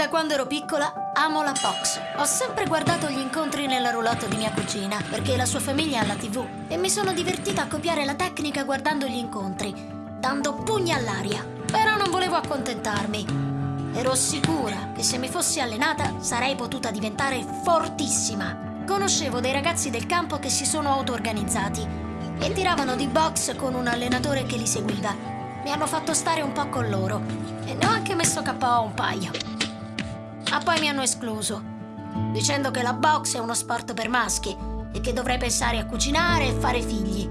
da quando ero piccola amo la box. Ho sempre guardato gli incontri nella roulotte di mia cugina, perché la sua famiglia ha la TV. E mi sono divertita a copiare la tecnica guardando gli incontri, dando pugni all'aria. Però non volevo accontentarmi. Ero sicura che se mi fossi allenata sarei potuta diventare fortissima. Conoscevo dei ragazzi del campo che si sono auto-organizzati e tiravano di box con un allenatore che li seguiva. Mi hanno fatto stare un po' con loro e ne ho anche messo KO un paio. Ma poi mi hanno escluso, dicendo che la box è uno sport per maschi e che dovrei pensare a cucinare e fare figli.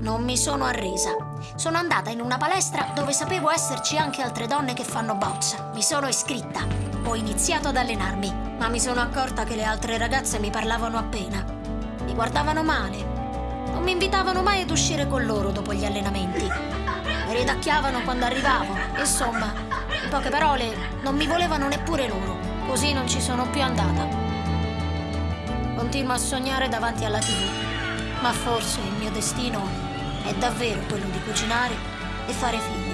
Non mi sono arresa. Sono andata in una palestra dove sapevo esserci anche altre donne che fanno box. Mi sono iscritta. Ho iniziato ad allenarmi, ma mi sono accorta che le altre ragazze mi parlavano appena. Mi guardavano male. Non mi invitavano mai ad uscire con loro dopo gli allenamenti. Mi ridacchiavano quando arrivavo. Insomma, in poche parole, non mi volevano neppure loro. Così non ci sono più andata. Continuo a sognare davanti alla TV, ma forse il mio destino è davvero quello di cucinare e fare figli.